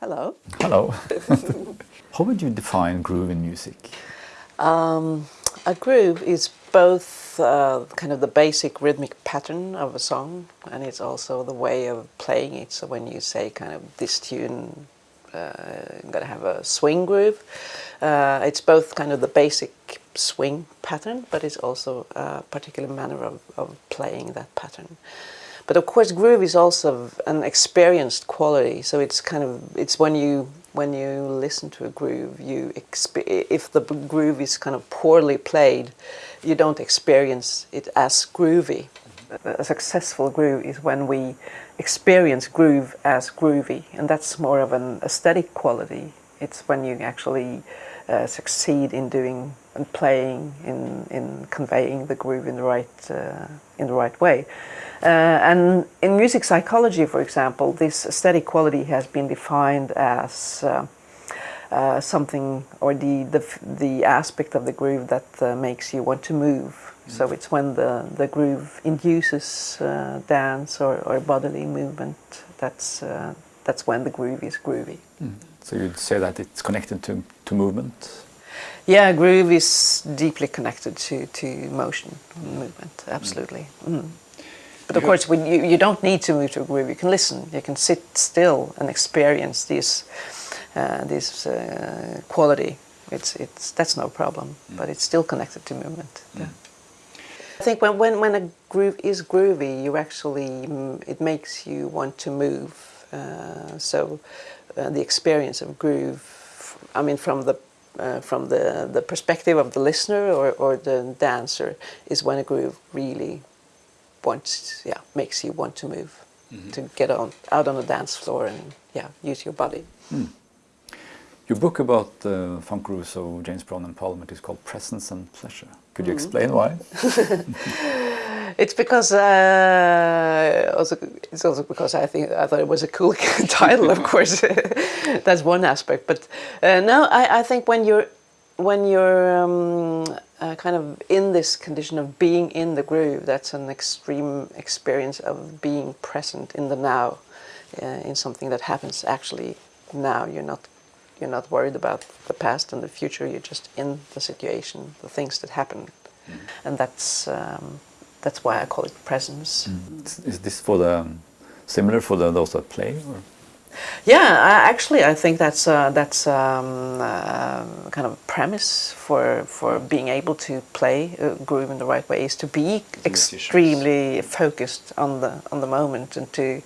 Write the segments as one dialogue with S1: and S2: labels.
S1: Hello.
S2: Hello. How would you define groove in music?
S1: Um, a groove is both uh, kind of the basic rhythmic pattern of a song and it's also the way of playing it. So when you say kind of this tune uh, I'm going to have a swing groove, uh, it's both kind of the basic swing pattern but it's also a particular manner of, of playing that pattern. But of course, groove is also an experienced quality. So it's kind of it's when you when you listen to a groove, you if the groove is kind of poorly played, you don't experience it as groovy. A successful groove is when we experience groove as groovy, and that's more of an aesthetic quality. It's when you actually uh, succeed in doing and playing in in conveying the groove in the right uh, in the right way. Uh, and in music psychology, for example, this aesthetic quality has been defined as uh, uh, something or the, the, the aspect of the groove that uh, makes you want to move. Mm. So it's when the, the groove induces uh, dance or, or bodily movement, that's, uh, that's when the groove is groovy.
S2: Mm. So you'd say that it's connected to, to movement?
S1: Yeah, groove is deeply connected to, to motion, movement, absolutely. Mm. But of course, when you, you don't need to move to a groove. You can listen. You can sit still and experience this uh, this uh, quality. It's it's that's no problem. Mm. But it's still connected to movement. Mm. Yeah. I think when, when when a groove is groovy, you actually mm, it makes you want to move. Uh, so uh, the experience of groove, I mean, from the uh, from the, the perspective of the listener or, or the dancer is when a groove really wants, yeah, makes you want to move, mm -hmm. to get on out on the dance floor and yeah, use your body. Mm.
S2: Your book about uh, funk of James Brown and Parliament is called Presence and Pleasure. Could you mm explain why?
S1: it's because uh, also it's also because I think I thought it was a cool title. Of course, that's one aspect. But uh, no, I, I think when you're when you're um, uh, kind of in this condition of being in the groove, that's an extreme experience of being present in the now, uh, in something that happens actually now. You're not, you're not worried about the past and the future. You're just in the situation, the things that happen, mm. and that's um, that's why I call it presence.
S2: Mm. Is this for the similar for the, those that play? Or?
S1: Yeah, I, actually, I think that's uh, that's um, uh, kind of a premise for for being able to play a groove in the right way is to be extremely focused on the on the moment and to.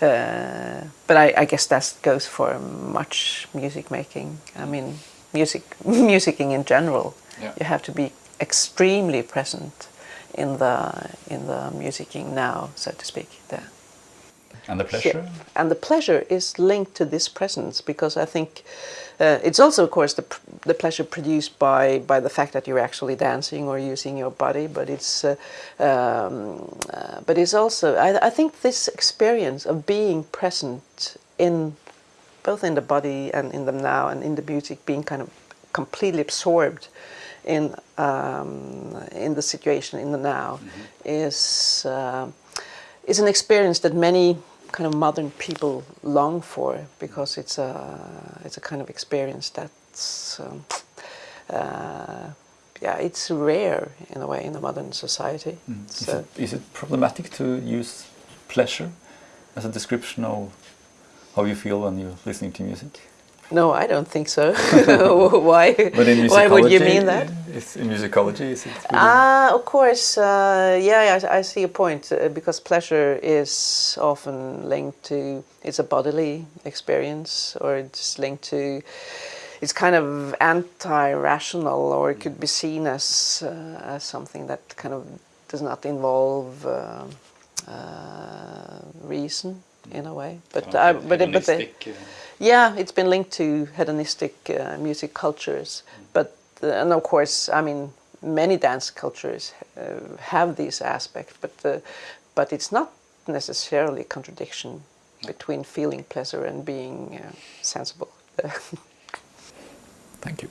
S1: Uh, but I, I, guess that goes for much music making. I mean, music musicking in general. Yeah. You have to be extremely present in the in the musicking now, so to speak. There.
S2: And the pleasure? Yeah.
S1: And the pleasure is linked to this presence because I think uh, it's also, of course, the, the pleasure produced by, by the fact that you're actually dancing or using your body, but it's, uh, um, uh, but it's also, I, I think this experience of being present in, both in the body and in the now and in the music, being kind of completely absorbed in, um, in the situation, in the now, mm -hmm. is, uh, is an experience that many kind of modern people long for because it's a it's a kind of experience that's um, uh, yeah it's rare in a way in the modern society. Mm.
S2: So is, it, is it problematic to use pleasure as a description of how you feel when you're listening to music?
S1: No, I don't think so. Why?
S2: But in
S1: Why would you mean that?
S2: In musicology, is it?
S1: Ah, uh, of course. Uh, yeah, I, I, see a point uh, because pleasure is often linked to it's a bodily experience, or it's linked to it's kind of anti-rational, or it could be seen as uh, as something that kind of does not involve uh, reason in a way. But
S2: but but, but the,
S1: yeah, it's been linked to hedonistic uh, music cultures, but uh, and of course, I mean, many dance cultures uh, have these aspects, but uh, but it's not necessarily a contradiction between feeling pleasure and being uh, sensible.
S2: Thank you.